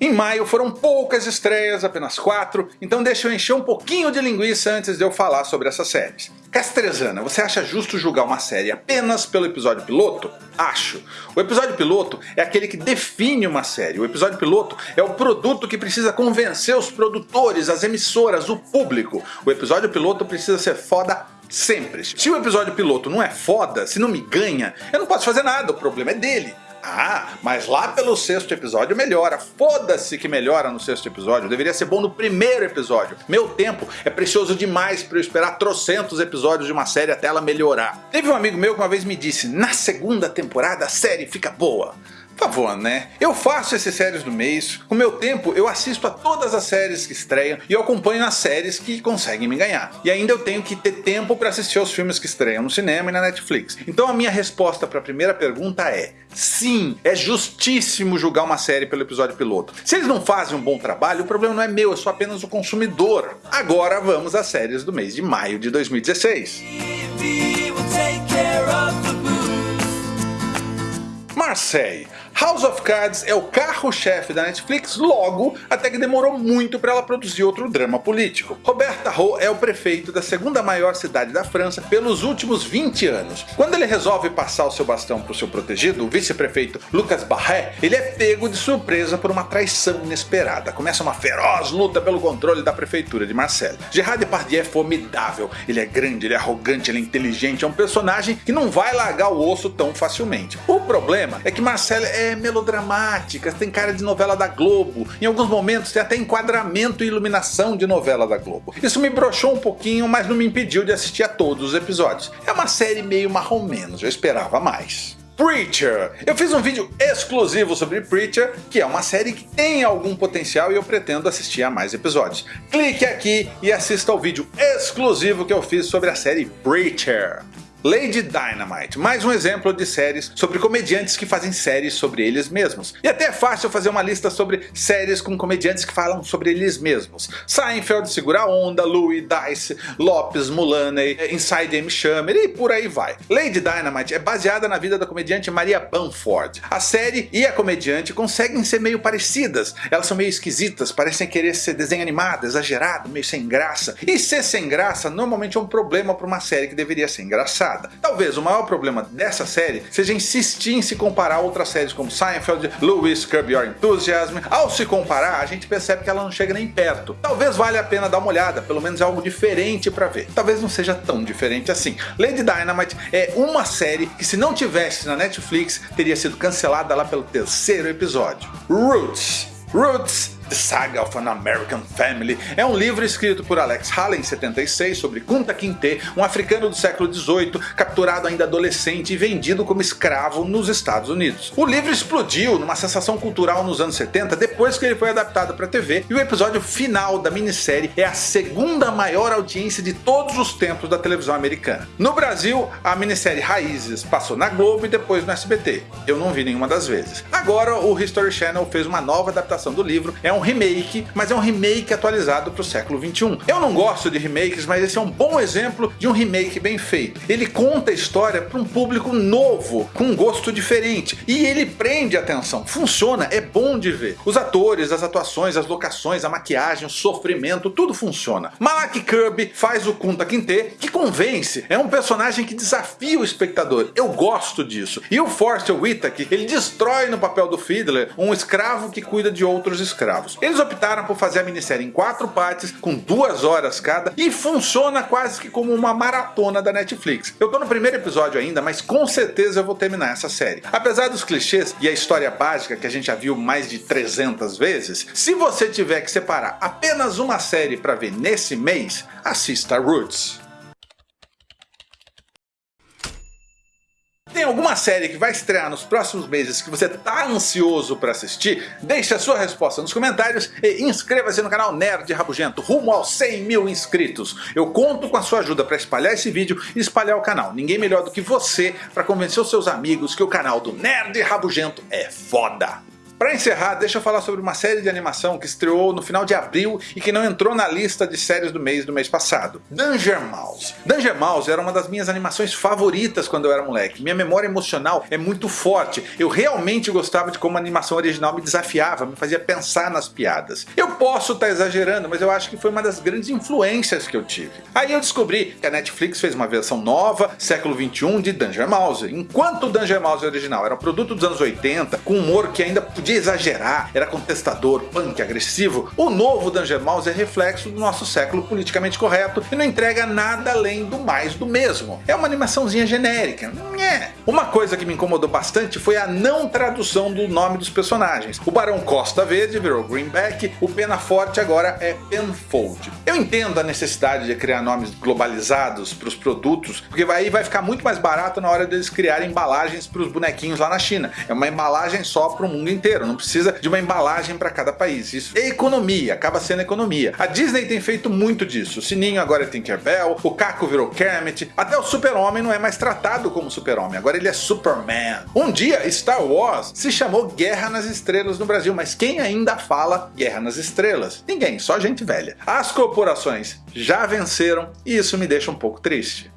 Em maio foram poucas estreias, apenas 4, então deixa eu encher um pouquinho de linguiça antes de eu falar sobre essas séries. Castrezana, você acha justo julgar uma série apenas pelo episódio piloto? Acho. O episódio piloto é aquele que define uma série. O episódio piloto é o produto que precisa convencer os produtores, as emissoras, o público. O episódio piloto precisa ser foda sempre. Se o episódio piloto não é foda, se não me ganha, eu não posso fazer nada, o problema é dele. Ah, mas lá pelo sexto episódio melhora. Foda-se que melhora no sexto episódio. Deveria ser bom no primeiro episódio. Meu tempo é precioso demais para eu esperar trocentos episódios de uma série até ela melhorar. Teve um amigo meu que uma vez me disse, na segunda temporada a série fica boa favor, né? Eu faço esses séries do mês, com meu tempo eu assisto a todas as séries que estreiam e eu acompanho as séries que conseguem me ganhar. E ainda eu tenho que ter tempo para assistir aos filmes que estreiam no cinema e na Netflix. Então a minha resposta para a primeira pergunta é Sim, é justíssimo julgar uma série pelo episódio piloto. Se eles não fazem um bom trabalho, o problema não é meu, eu sou apenas o consumidor. Agora vamos às séries do mês de maio de 2016. Marseille House of Cards é o carro-chefe da Netflix logo, até que demorou muito para ela produzir outro drama político. Roberta Rowe é o prefeito da segunda maior cidade da França pelos últimos 20 anos. Quando ele resolve passar o seu bastão para o seu protegido, o vice-prefeito Lucas Barret, ele é pego de surpresa por uma traição inesperada. Começa uma feroz luta pelo controle da prefeitura de Marseille. Gerard Depardieu é formidável, ele é grande, ele é arrogante, ele é inteligente, é um personagem que não vai largar o osso tão facilmente. O problema é que Marseille é melodramáticas, tem cara de novela da Globo, em alguns momentos tem até enquadramento e iluminação de novela da Globo. Isso me broxou um pouquinho, mas não me impediu de assistir a todos os episódios. É uma série meio marrom menos, eu esperava mais. Preacher. Eu fiz um vídeo exclusivo sobre Preacher, que é uma série que tem algum potencial e eu pretendo assistir a mais episódios. Clique aqui e assista ao vídeo exclusivo que eu fiz sobre a série Preacher. Lady Dynamite, mais um exemplo de séries sobre comediantes que fazem séries sobre eles mesmos. E até é fácil fazer uma lista sobre séries com comediantes que falam sobre eles mesmos. Seinfeld, Segura Onda, Louis, Dice, Lopes, Mulaney, Inside Amy Schumer e por aí vai. Lady Dynamite é baseada na vida da comediante Maria Bamford. A série e a comediante conseguem ser meio parecidas, elas são meio esquisitas, parecem querer ser desenho animado, exagerado, meio sem graça. E ser sem graça normalmente é um problema para uma série que deveria ser engraçada. Talvez o maior problema dessa série seja insistir em se comparar a outras séries como Seinfeld, Louis, Curb Your Enthusiasm. Ao se comparar, a gente percebe que ela não chega nem perto. Talvez valha a pena dar uma olhada, pelo menos é algo diferente para ver. Talvez não seja tão diferente assim. Lady Dynamite é uma série que se não tivesse na Netflix, teria sido cancelada lá pelo terceiro episódio. Roots. Roots The Saga of an American Family é um livro escrito por Alex Haley em 76 sobre Kunta Kinte, um africano do século XVIII capturado ainda adolescente e vendido como escravo nos Estados Unidos. O livro explodiu numa sensação cultural nos anos 70 depois que ele foi adaptado para TV e o episódio final da minissérie é a segunda maior audiência de todos os tempos da televisão americana. No Brasil, a minissérie Raízes passou na Globo e depois no SBT. Eu não vi nenhuma das vezes. Agora o History Channel fez uma nova adaptação do livro, é um um remake, mas é um remake atualizado para o século 21. Eu não gosto de remakes, mas esse é um bom exemplo de um remake bem feito. Ele conta a história para um público novo, com um gosto diferente, e ele prende a atenção. Funciona, é bom de ver. Os atores, as atuações, as locações, a maquiagem, o sofrimento, tudo funciona. Malak Kirby faz o Kunta Kinte, que convence, é um personagem que desafia o espectador. Eu gosto disso. E o Forster Whitaker, ele destrói no papel do Fiddler um escravo que cuida de outros escravos. Eles optaram por fazer a minissérie em quatro partes, com duas horas cada, e funciona quase que como uma maratona da Netflix. Eu tô no primeiro episódio ainda, mas com certeza eu vou terminar essa série. Apesar dos clichês e a história básica que a gente já viu mais de 300 vezes, se você tiver que separar apenas uma série para ver nesse mês, assista Roots. Alguma série que vai estrear nos próximos meses que você tá ansioso para assistir? Deixe a sua resposta nos comentários e inscreva-se no canal Nerd Rabugento rumo aos 100 mil inscritos. Eu conto com a sua ajuda para espalhar esse vídeo e espalhar o canal. Ninguém melhor do que você para convencer os seus amigos que o canal do Nerd Rabugento é foda. Para encerrar, deixa eu falar sobre uma série de animação que estreou no final de abril e que não entrou na lista de séries do mês do mês passado. Danger Mouse. Danger Mouse era uma das minhas animações favoritas quando eu era moleque. Minha memória emocional é muito forte. Eu realmente gostava de como a animação original me desafiava, me fazia pensar nas piadas. Eu posso estar tá exagerando, mas eu acho que foi uma das grandes influências que eu tive. Aí eu descobri que a Netflix fez uma versão nova, século 21, de Danger Mouse. Enquanto o Danger Mouse original era um produto dos anos 80, com humor que ainda podia exagerar, era contestador, punk, agressivo, o novo Danger Mouse é reflexo do nosso século politicamente correto e não entrega nada além do mais do mesmo. É uma animaçãozinha genérica. Uma coisa que me incomodou bastante foi a não tradução do nome dos personagens. O Barão Costa Verde virou Greenback, o Pena Forte agora é Penfold. Eu entendo a necessidade de criar nomes globalizados para os produtos, porque aí vai ficar muito mais barato na hora deles criarem embalagens para os bonequinhos lá na China. É uma embalagem só para o mundo inteiro, não precisa de uma embalagem para cada país. Isso é economia, acaba sendo economia. A Disney tem feito muito disso. O Sininho agora é Tinkerbell, o Caco virou Kermit, até o Super-Homem não é mais tratado como Super-Homem, agora ele é Superman. Um dia Star Wars se chamou Guerra nas Estrelas no Brasil, mas quem ainda fala Guerra nas Estrelas? Ninguém, só gente velha. As corporações já venceram e isso me deixa um pouco triste.